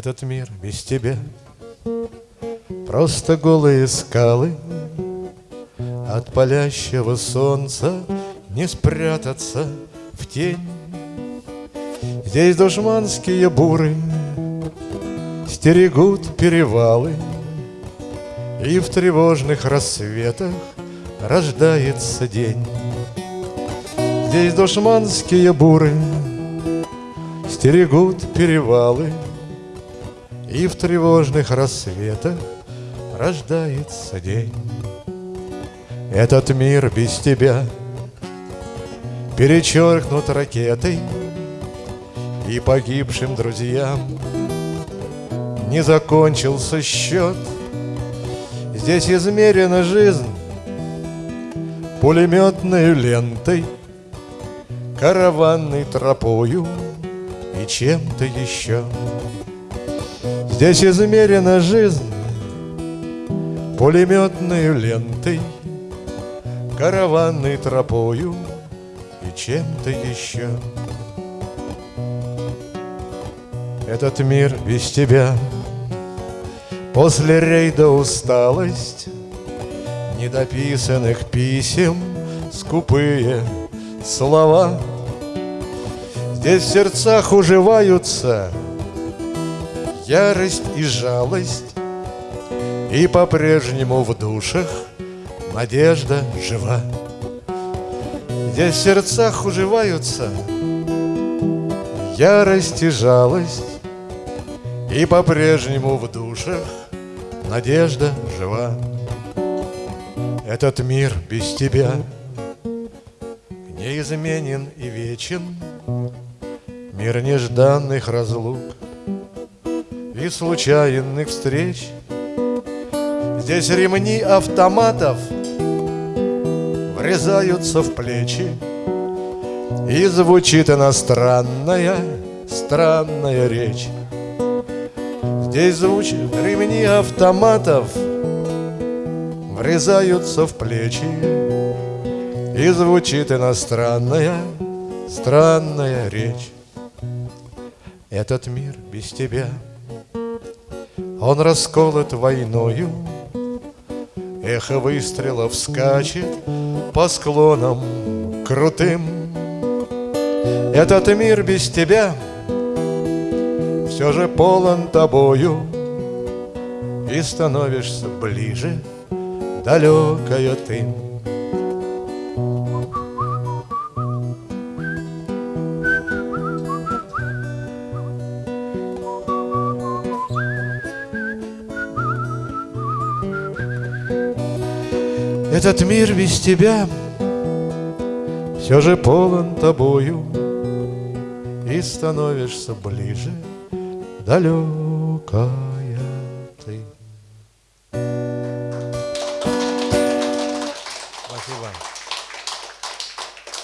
Этот мир без тебя. Просто голые скалы От палящего солнца Не спрятаться в тень. Здесь душманские буры Стерегут перевалы И в тревожных рассветах Рождается день. Здесь душманские буры Стерегут перевалы И в тревожных рассветах Рождается день. Этот мир без тебя Перечеркнут ракетой И погибшим друзьям. Не закончился счет. Здесь измерена жизнь Пулеметной лентой Караванной тропою И чем-то еще Здесь измерена жизнь Пулеметной лентой Караванной тропою И чем-то еще. Этот мир без тебя. После рейда усталость Недописанных писем Скупые слова. Здесь в сердцах уживаются Ярость и жалость. И по-прежнему в душах Надежда жива. Здесь в сердцах уживаются Ярость и жалость И по-прежнему в душах Надежда жива. Этот мир без тебя Неизменен и вечен. Мир нежданных разлук И случайных встреч. Здесь ремни автоматов Врезаются в плечи. И звучит иностранная, странная речь. Здесь звучат ремни автоматов Врезаются в плечи. И звучит иностранная, странная речь. Этот мир без тебя Он расколот войною. Эхо выстрелов скачет По склонам крутым. Этот мир без тебя — все же полон тобою. И становишься ближе, далекая ты Этот мир без тебя все же полон тобою И становишься ближе далекая ты.